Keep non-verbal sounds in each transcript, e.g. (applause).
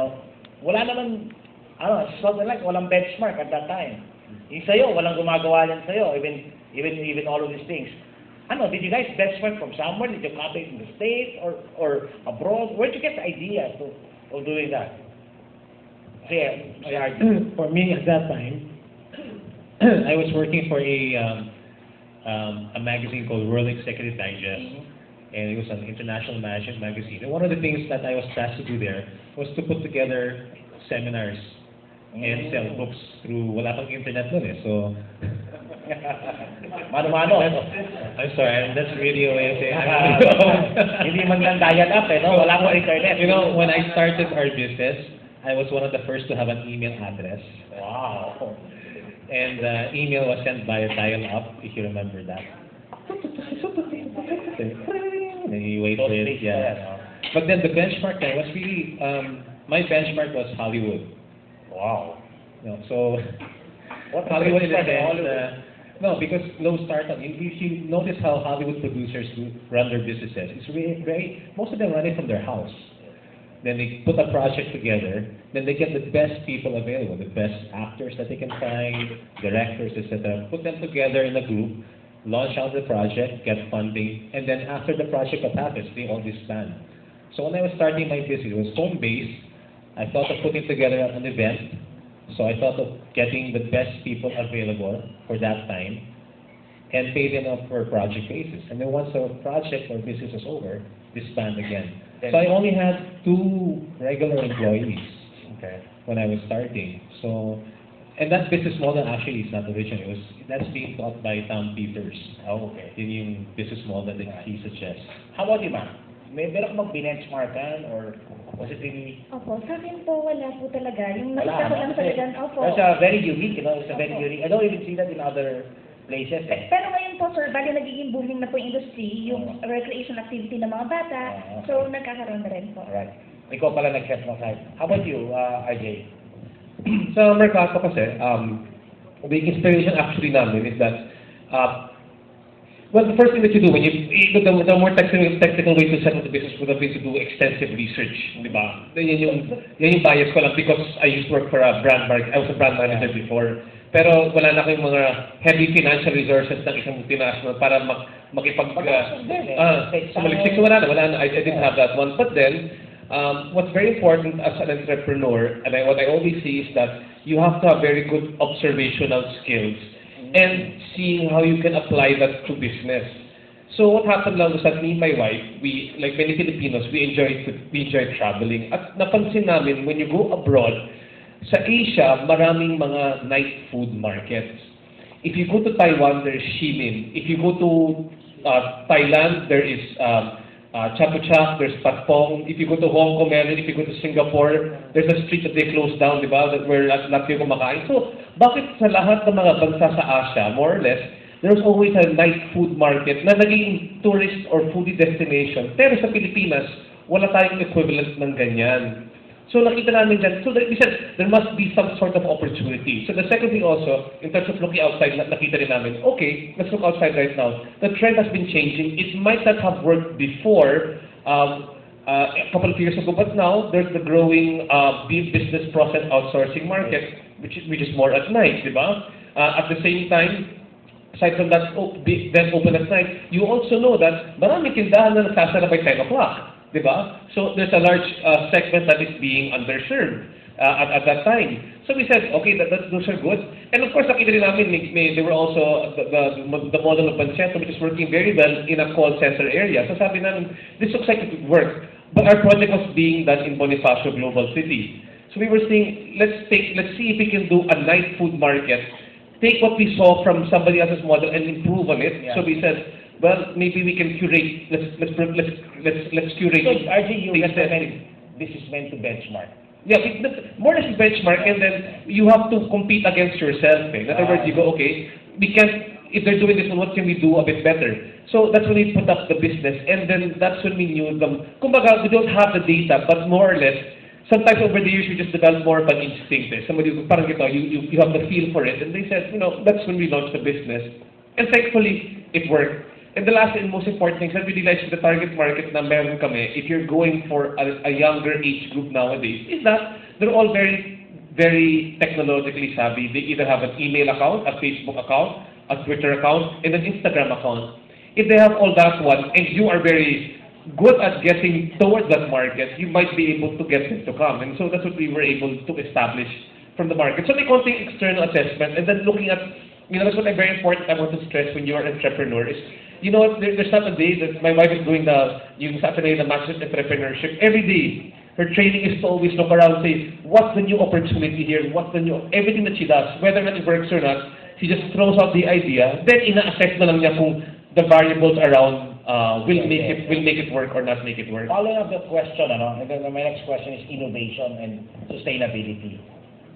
No, wala naman, ano, something like, walang benchmark at that time. Yung sa'yo, walang gumagawa yan sa'yo, even, even, even all of these things. Ano, did you guys benchmark from somewhere? Did you copy it in the States or, or abroad? Where'd you get the idea to, of doing that? Say, say, (clears throat) for me at that time, (clears throat) I was working for a um, um, a magazine called World Executive Digest, and it was an international management magazine. And one of the things that I was tasked to do there was to put together seminars and sell books through wala pang internet nun eh. So (laughs) Mano-mano. I'm sorry, that's way of saying. (laughs) Hindi man lang dial up eh, no? Wala pang internet. You know, when I started our business, I was one of the first to have an email address. Wow. And uh, email was sent via dial-up, if you remember that. (laughs) And you wait for Those it, yeah. pa yan, no? But then the benchmark there was really, um, my benchmark was Hollywood. Wow. You know, so (laughs) What Hollywood in a benchmark in sense, Hollywood? uh, no, because low startup, if if you notice how Hollywood producers run their businesses, it's really very, most of them run it from their house. Then they put a project together, then they get the best people available, the best actors that they can find, directors, etc. Put them together in a group, launch out the project, get funding, and then after the project happens, they all disband. So when I was starting my business, it was home-based. I thought of putting together an event. So I thought of getting the best people available for that time and pay them up for a project basis. And then once the project or business is over, disband again. So I only had two regular employees Okay. when I was starting. So, and that business model actually is not original. It was, that's being taught by Tom Peters. Oh, okay. Yun yung business model that he suggests. How about you, ma'am? May meron ka bang benchmarkan or was it really... Opo, sa akin po wala po talaga. Yung nakita ko no? lang talaga, opo. That's a very unique, you know, it's a very Opo. unique. I don't even see that in other places. Eh. Pero ngayon po, sir, bali nagiging booming na po yung industry, yung recreation activity ng mga bata. Oo. So, nagkakaroon na rin po. Alright. Ikaw pala nag-set ng site. How about you, uh, RJ? (clears throat) sa Mercato kasi, um, the inspiration actually namin is that, uh, well, the first thing that you do when you, the, the more technical, technical way to set up the business would have been to do extensive research, di ba? Yan yung, yan yung bias ko lang because I used to work for a brand market, I was a brand manager before. Pero wala na kayong mga heavy financial resources ng isang multinational para mag, makipag... Din eh. Take sumaliksik. So wala na, wala na. I, I didn't have that one. But then, um, what's very important as an entrepreneur, and I, what I always see is that you have to have very good observational skills and seeing how you can apply that to business. So what happened lang was that me and my wife, we, like many Filipinos, we enjoy, we enjoy traveling. At napansin namin, when you go abroad, sa Asia, maraming mga night food markets. If you go to Taiwan, there's Shilin. If you go to uh, Thailand, there is um, uh, Chatuchak, there's Patpong. If you go to Hong Kong, meron. If you go to Singapore, there's a street that they closed down, di ba? That where lahat kayo kumakain. So, bakit sa lahat ng mga bansa sa Asia, more or less, there's always a night food market na naging tourist or foodie destination. Pero sa Pilipinas, wala tayong equivalent ng ganyan. So nakita namin dyan, so we said, there must be some sort of opportunity. So the second thing also, in terms of looking outside, na- nakita rin namin, okay, let's look outside right now. The trend has been changing. It might not have worked before, um, uh, a couple of years ago, but now there's the growing uh, business process outsourcing market, which is, which is more at night, di ba? Uh, at the same time, aside from that oh, then open at night, you also know that maraming tindahan na nagsasara by 10 o'clock. Di ba? So there's a large uh, segment that is being underserved uh, at, at that time. So we said, okay, that, that, those are good. And of course, nakita rin namin, may, may, there were also the, the, the model of Pancento, which is working very well in a call center area. So sabi namin, this looks like it would work. But our project was being done in Bonifacio Global City. So we were saying, let's take, let's see if we can do a night food market. Take what we saw from somebody else's model and improve on it. Yeah. So we said, well, maybe we can curate. Let's let's let's let's let's curate. So, RJ, you things that- recommend this is meant to benchmark. Yeah, it- more or less benchmark, and then you have to compete against yourself. Eh? In other words, you go, okay, we can. If they're doing this one, what can we do a bit better? So that's when we put up the business, and then that's when we knew them. Kumbaga, we don't have the data, but more or less, sometimes over the years we just develop more of an instinct. Eh? Somebody, parang ito, you, you, you have the feel for it, and they said, you know, that's when we launched the business. And thankfully, it worked. And the last and most important thing, sabi nila is the target market na meron kami, if you're going for a, a younger age group nowadays, is that they're all very, very technologically savvy. They either have an email account, a Facebook account, a Twitter account, and an Instagram account. If they have all that one, and you are very good at getting towards that market, you might be able to get them to come. And so that's what we were able to establish from the market. So may konting external assessment, and then looking at, you know, that's what I'm very important I want to stress when you're an entrepreneur is, you know what, there, there's not a day that my wife is doing the, yung Saturday, the Master Entrepreneurship, every day, her training is to always look around, say, what's the new opportunity here, what's the new, everything that she does, whether or not it works or not, she just throws out the idea, then ina-assess na lang niya kung the variables around uh, will make it will make it work or not make it work. Following up the question, ano, and then my next question is innovation and sustainability.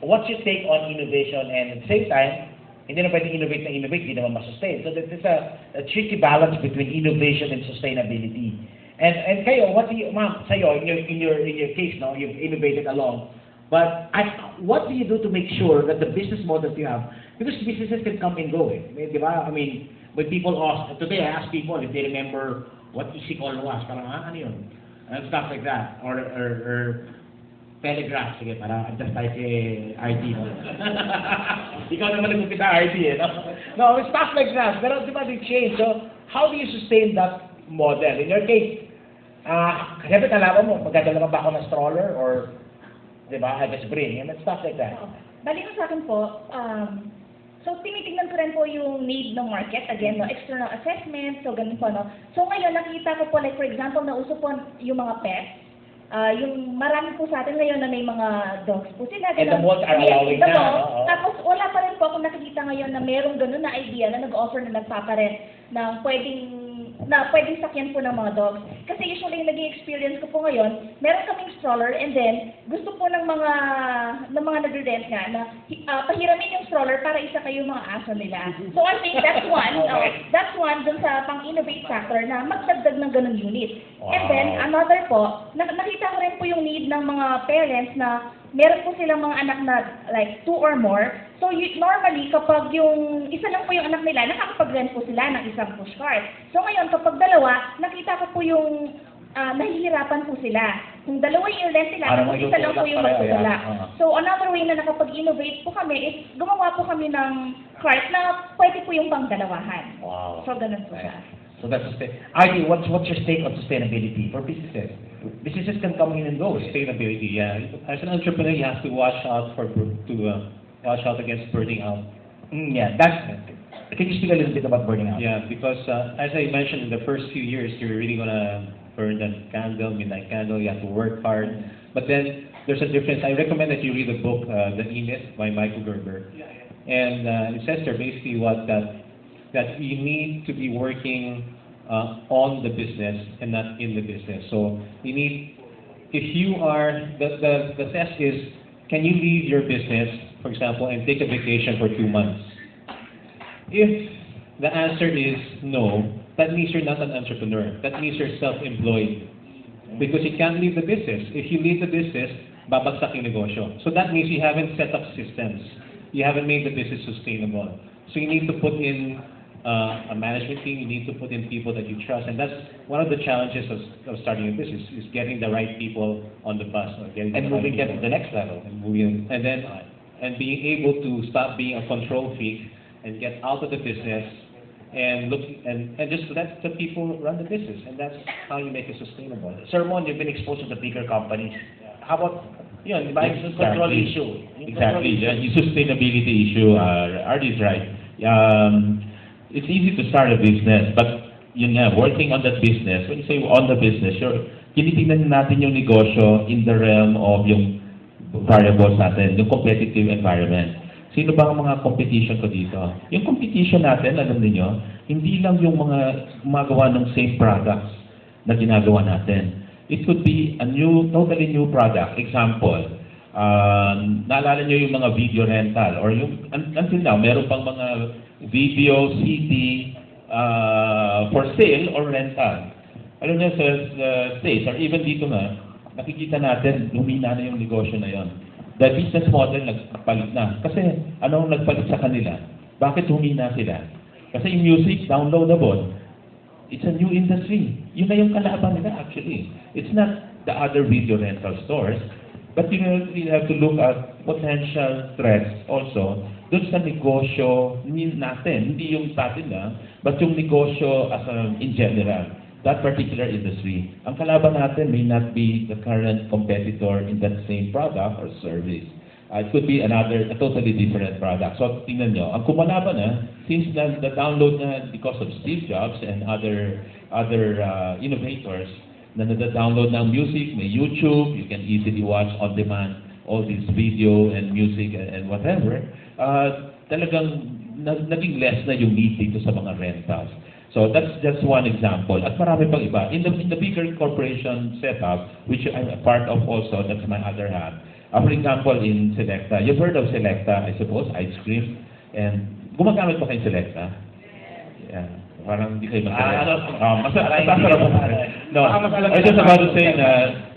What's your take on innovation and at the same time, hindi na pwedeng innovate na innovate, hindi naman masustain. So there's a, a tricky balance between innovation and sustainability. And and kayo, what do you, ma'am, sa'yo, in your, in your, in your case, no, you've innovated along. But at, what do you do to make sure that the business models you have, because businesses can come and go, eh. Di ba? I mean, when people ask, today I ask people if they remember what EasyCall was, parang, ah, ano yun? And stuff like that. Or, or, or Telegraph, sige, para just like eh, RT. No? Ikaw naman nagpupita RT eh. No? no, stuff like that. Pero di ba, they change. So, how do you sustain that model? In your case, ah, uh, siyempre kalaban mo, magdadala ka ba ako ng stroller or, di ba, I just bring, and stuff like that. Bali ko sa akin po, um, so tinitingnan ko rin po yung need ng market, again, no, external assessment, so ganun po, no. So ngayon, nakita ko po, like for example, nauso po yung mga pets, Ah, yung marami po sa atin ngayon na may mga dogs po sila. And the ganun. malls are allowing the na, malls. no? Oo. Tapos wala pa rin po akong nakikita ngayon na merong ganun na idea na nag-offer na nagpaparent ng pwedeng na pwedeng sakyan po ng mga dogs. Kasi usually yung naging experience ko po ngayon, meron kaming stroller and then gusto po ng mga ng mga nagre-rent nga na ah, pahiramin yung stroller para isa kayo mga aso nila. So I think that's (laughs) one. Okay. oh, that's one dun sa pang-innovate factor na magdagdag ng ganung unit. And Wow. then another po, na- nakita ko rin po yung need ng mga parents na meron po silang mga anak na like two or more. So you, normally, kapag yung isa lang po yung anak nila, nakakapag-rent po sila ng isang push cart. So ngayon, kapag dalawa, nakita ko po yung ah, nahihirapan po sila. Kung dalawa yung rent nila, Parang kung isa lang po yung magtutula. So another way na nakapag-innovate po kami is gumawa po kami ng cart na pwede po yung pang-dalawahan. Wow. So ganun po siya. So that's sustain. Artie, what's what's your take on sustainability for businesses? Businesses can come in and go. Sustainability, yeah. As an entrepreneur, you have to watch out for to uh, watch out against burning out. Mm, yeah, that's. Can you speak a little bit about burning out? Yeah, because uh, as I mentioned, in the first few years, you're really gonna burn the candle, midnight candle. You have to work hard, but then there's a difference. I recommend that you read the book, uh, The E-Myth by Michael Gerber, yeah, yeah. and uh, it says there basically what that that you need to be working Uh, on the business and not in the business. So you need, if you are the the the test is, can you leave your business, for example, and take a vacation for two months? If the answer is no, that means you're not an entrepreneur. That means you're self-employed. Because you can't leave the business. If you leave the business, babagsak yung negosyo. So that means you haven't set up systems. You haven't made the business sustainable. So you need to put in uh, a management team, you need to put in people that you trust. And that's one of the challenges of, of starting a business, is getting the right people on the bus. Or getting And the right moving them to the next level. and moving, and then, and being able to stop being a control freak and get out of the business and look, and, and just let the people run the business, and that's how you make it sustainable. Sir Mon, you've been exposed to the bigger companies. How about, yun, di ba, yung control issue? Yung control Exactly. issue. Yung sustainability issue, uh, Art is right. Um, it's easy to start a business, but yun nga, working on that business, when you say on the business, you're, tinitingnan natin yung negosyo in the realm of yung variables natin, yung competitive environment. Sino ba ang mga competition ko dito? Yung competition natin, alam niyo, hindi lang yung mga gumagawa ng same products na ginagawa natin. It could be a new, totally new product. Example, um, naalala niyo yung mga video rental or yung, un- until now, meron pang mga video, CD, uh, for sale or rental. Alam niyo sa, sa States or even dito nga, nakikita natin, lumina na yung negosyo na yon. The business model nagpalit na. Kasi anong nagpalit sa kanila? Bakit humina sila? Kasi yung music, downloadable. It's a new industry. Yun na yung kalaban nila actually. It's not the other video rental stores, but know, you have to look at potential threats also doon sa negosyo natin, hindi yung sa atin lang, but yung negosyo as a, in general, that particular industry. Ang kalaban natin may not be the current competitor in that same product or service. Uh, it could be another, a totally different product. So, tingnan nyo, ang kumalaban na, since na, the download na because of Steve Jobs and other other uh, innovators, na nada-download ng music, may YouTube, you can easily watch on demand all this video and music and, and whatever, uh, talagang na, naging less na yung need dito sa mga rentals. So that's just one example. At marami pang iba. In the, in the bigger corporation setup, which I'm a part of also, that's my other hat. Uh, for example, in Selecta, you've heard of Selecta, I suppose, ice cream. And gumagamit pa kayo Selecta? Yeah. Parang hindi kayo Ah, ano? masarap. Um, hindi masarap. masarap. No, I just about to say na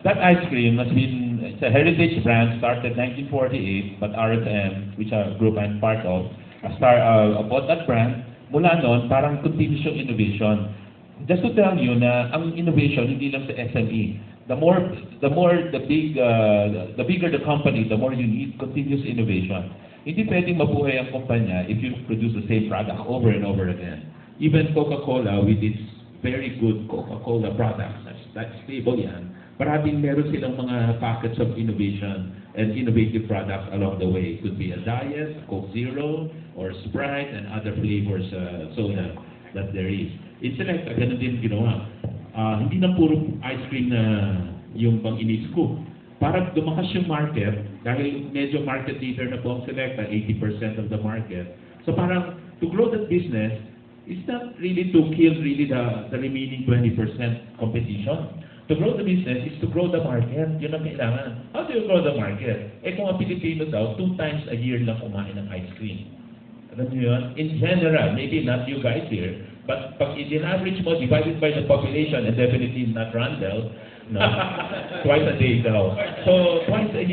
that ice cream has been, it's a heritage brand, started 1948, but RSM, which a group I'm part of, star, uh, bought that brand. Mula noon, parang continuous yung innovation. Just to tell you na ang innovation hindi lang sa SME. The more the more the big uh, the bigger the company, the more you need continuous innovation. Hindi pwedeng mabuhay ang kumpanya if you produce the same product over and over again. Even Coca-Cola with its very good Coca-Cola products, that's, stable yan. Maraming meron silang mga packets of innovation and innovative products along the way. Could be a diet, Coke Zero, or Sprite, and other flavors uh, soda that there is. In Selecta, ganun din ginawa. Ah, hindi na puro ice cream na yung pang iniscoop. Para dumakas yung market, dahil medyo market leader na po ang Selecta, 80% of the market. So parang to grow that business, it's not really to kill really the, the remaining 20% competition. To grow the business is to grow the market. Yun ang kailangan. How do you grow the market? Eh kung ang Pilipino daw, two times a year lang kumain ng ice cream. Alam niyo yun? In general, maybe not you guys here, but pag in-average mo, divided by the population, and definitely not Randall, no, (laughs) twice a day daw. So, twice a year.